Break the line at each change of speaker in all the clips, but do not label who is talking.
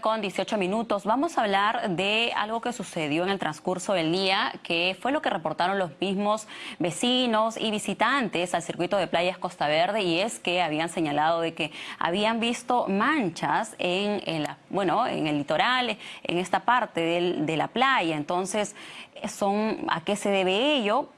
con 18 minutos. Vamos a hablar de algo que sucedió en el transcurso del día, que fue lo que reportaron los mismos vecinos y visitantes al circuito de playas Costa Verde, y es que habían señalado de que habían visto manchas en, bueno, en el litoral, en esta parte de la playa. Entonces, son, ¿a qué se debe ello?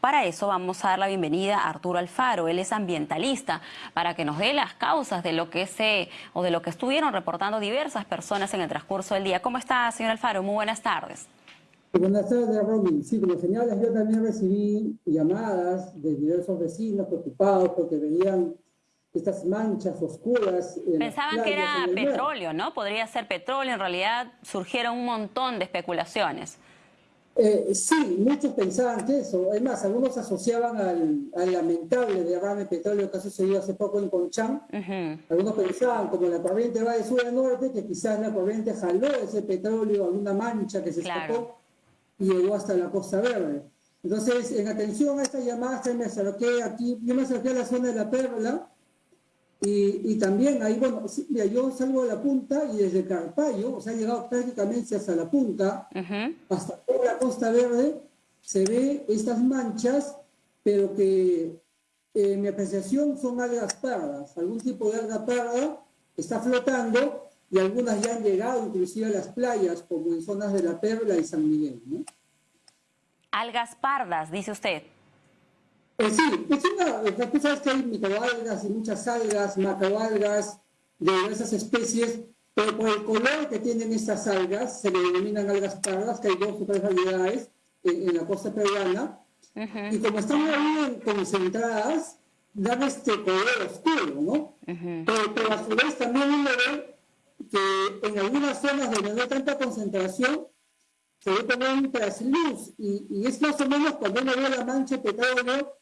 Para eso vamos a dar la bienvenida a Arturo Alfaro, él es ambientalista, para que nos dé las causas de lo que se o de lo que estuvieron reportando diversas personas en el transcurso del día. ¿Cómo está, señor Alfaro? Muy buenas tardes.
Buenas tardes, Robin. Sí, como señalas, yo también recibí llamadas de diversos vecinos preocupados porque veían estas manchas oscuras.
Pensaban que era petróleo, ¿no? Podría ser petróleo. En realidad surgieron un montón de especulaciones.
Eh, sí, muchos pensaban que eso. Es más, algunos asociaban al, lamentable derrame de petróleo que ha sucedido hace poco en Conchán. Algunos pensaban, como la corriente va de sur a norte, que quizás la corriente jaló ese petróleo, alguna mancha que se escapó y llegó hasta la Costa Verde. Entonces, en atención a estas llamadas, me acerqué aquí, yo me acerqué a la zona de la Perla, y, también ahí, bueno, mira, yo salgo de la punta y desde Carpallo, o sea, he llegado prácticamente hasta la punta, hasta toda la Costa Verde, se ve estas manchas, pero que en mi apreciación son algas pardas, algún tipo de alga parda está flotando y algunas ya han llegado inclusive a las playas, como en zonas de La Perla y San Miguel. ¿no?
Algas pardas, dice usted.
Eh, sí, es una, tú sabes que hay microalgas y muchas algas, macroalgas de diversas especies, pero por el color que tienen estas algas, se le denominan algas pardas, que hay dos o tres variedades en, la costa peruana, y como están muy concentradas, dan este color oscuro, ¿no? pero, a su vez también uno ve que en algunas zonas donde no hay tanta concentración, se ve como un trasluz, y, y es más o menos cuando uno ve la mancha de petróleo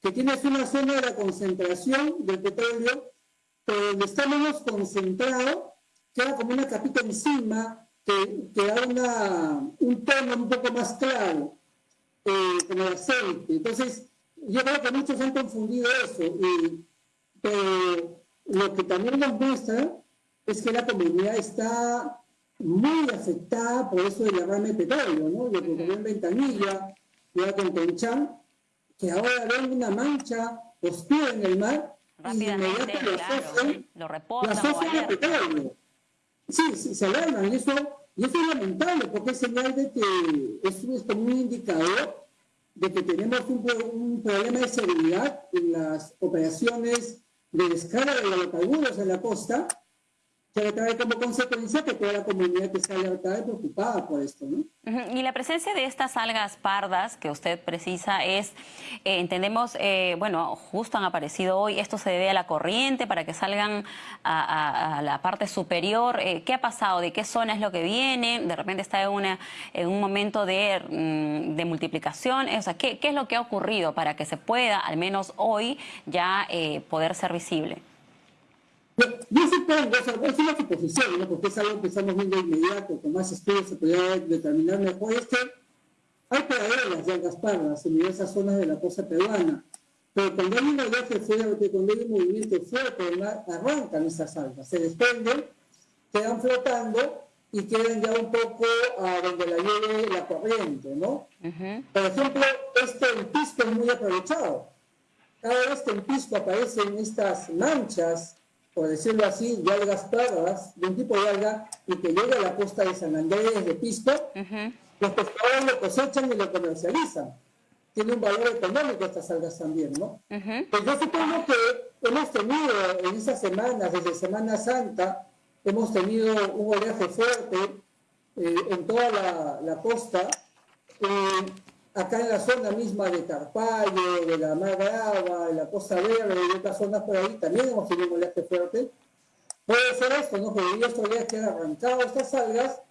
que tienes una zona de la concentración del petróleo, pero donde está menos concentrado, queda como una capita encima que, que da una, un tono un poco más claro, eh, como el aceite. Entonces, yo creo que muchos han confundido eso, y, pero lo que también nos muestra es que la comunidad está muy afectada por eso del derrame de petróleo, ¿no? Lo que ocurrió en Ventanilla, ya con Conchán, que ahora ven una mancha oscura en el mar y inmediatamente lo asocian,
lo reportan,
petróleo. Sí, sí, se alarman y eso, y eso es lamentable porque es señal de que es, es como un indicador de que tenemos un, un, problema de seguridad en las operaciones de descarga de hidrocarburos en la costa que trae como consecuencia que toda la comunidad está alertada y preocupada por esto, ¿no?
Y la presencia de estas algas pardas que usted precisa es, eh, entendemos, eh, bueno, justo han aparecido hoy, esto se debe a la corriente para que salgan a, la parte superior. Eh, ¿Qué ha pasado? ¿De qué zona es lo que viene? ¿De repente está en, una, en un momento de, mm, de multiplicación? O sea, ¿qué, ¿qué, es lo que ha ocurrido para que se pueda, al menos hoy, ya poder ser visible?
Yo supongo, es una suposición, ¿no? porque es algo que estamos viendo inmediato, con más estudios se podría determinar mejor, es que hay praderas de algas pardas en diversas zonas de la costa peruana, pero cuando hay un oleaje fuerte, cuando hay un movimiento fuerte arrancan esas algas, se desprenden, quedan flotando y quedan ya un poco a donde la lleve la corriente, ¿no? Por ejemplo, este pisco es muy aprovechado. Cada vez que en pisco aparecen estas manchas por decirlo así, algas pardas, de un tipo de alga, y que llega a la costa de San Andrés, de Pisco, los pescadores lo cosechan y lo comercializan. Tiene un valor económico estas algas también, ¿no? Pues yo supongo que hemos tenido en esas semanas, desde Semana Santa, hemos tenido un oleaje fuerte eh, en toda la, la costa. Eh, acá en la zona misma de Carpallo, de la Mar Brava, de la Costa Verde y otras zonas por ahí, también hemos tenido un oleaje fuerte. Puede ser esto, ¿no? Que debido a estos oleajes han arrancado estas algas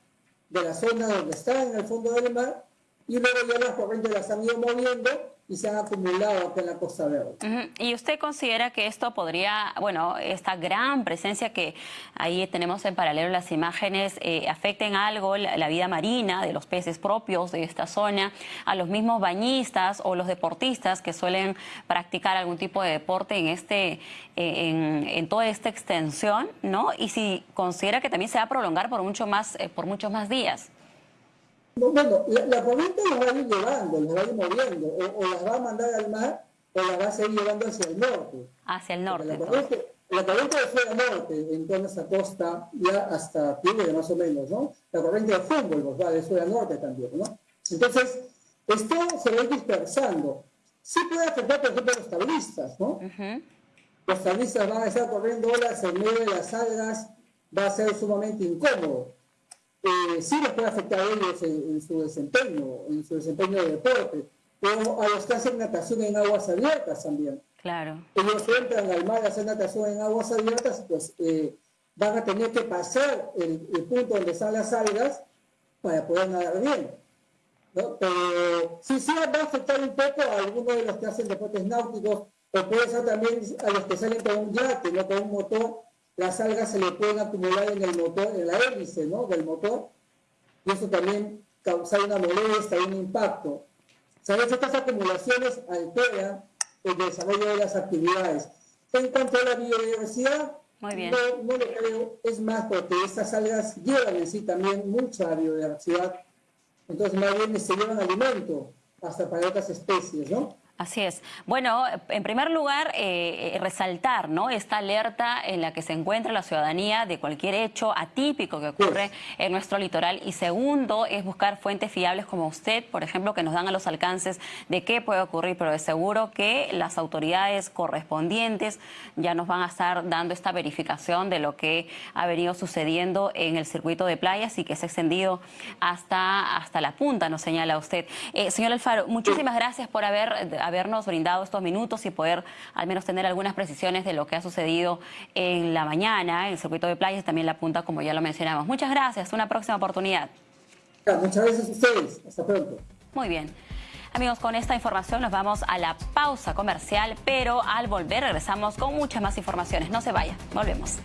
de la zona donde están en el fondo del mar y luego ya las corrientes las han ido moviendo y se han acumulado acá en la Costa Verde.
¿Y usted considera que esto podría, bueno, esta gran presencia que ahí tenemos en paralelo las imágenes, eh, afecten algo la, vida marina de los peces propios de esta zona, a los mismos bañistas o los deportistas que suelen practicar algún tipo de deporte en, este, en, toda esta extensión, ¿no? Y si considera que también se va a prolongar por, mucho más, eh, por muchos más días.
Bueno, la, corriente las va a ir llevando, las va a ir moviendo, o, las va a mandar al mar o las va a seguir llevando hacia el norte.
Hacia el norte.
La corriente, la corriente de sur norte, en toda esa costa, ya hasta Tigre más o menos, ¿no? La corriente de Humboldt va de sur a norte también, ¿no? Entonces, esto se va a ir dispersando. Sí puede afectar, por ejemplo, a los tablistas, ¿no? Los tablistas van a estar corriendo olas en medio de las algas, va a ser sumamente incómodo eh, sí les puede afectar a ellos en, su desempeño, en su desempeño de deporte, pero a los que hacen natación en aguas abiertas también.
Claro.
Ellos entran al mar a hacer natación en aguas abiertas, pues eh, van a tener que pasar el, punto donde están las algas para poder nadar bien. Pero sí, sí va a afectar un poco a algunos de los que hacen deportes náuticos, o puede ser también a los que salen con un yate, ¿no? con un motor las algas se le pueden acumular en el motor, en la hélice ¿no? del motor, y eso también causa una molestia, un impacto. ¿Sabes? Estas acumulaciones alteran el desarrollo de las actividades. En cuanto a la biodiversidad, No, no lo creo, es más porque estas algas llevan en sí también mucha biodiversidad, entonces más bien se llevan alimento hasta para otras especies, ¿no?
Así es. Bueno, en primer lugar, eh, eh, resaltar ¿no? esta alerta en la que se encuentra la ciudadanía de cualquier hecho atípico que ocurre en nuestro litoral. Y segundo, es buscar fuentes fiables como usted, por ejemplo, que nos dan a los alcances de qué puede ocurrir, pero de seguro que las autoridades correspondientes ya nos van a estar dando esta verificación de lo que ha venido sucediendo en el circuito de playas y que se ha extendido hasta, hasta la punta, nos señala usted. Eh, señor Alfaro, muchísimas gracias por haber habernos brindado estos minutos y poder al menos tener algunas precisiones de lo que ha sucedido en la mañana en el circuito de playas y también la punta, como ya lo mencionamos. Muchas gracias, una próxima oportunidad.
Muchas gracias a ustedes, hasta pronto.
Muy bien. Amigos, con esta información nos vamos a la pausa comercial, pero al volver regresamos con muchas más informaciones. No se vayan, volvemos.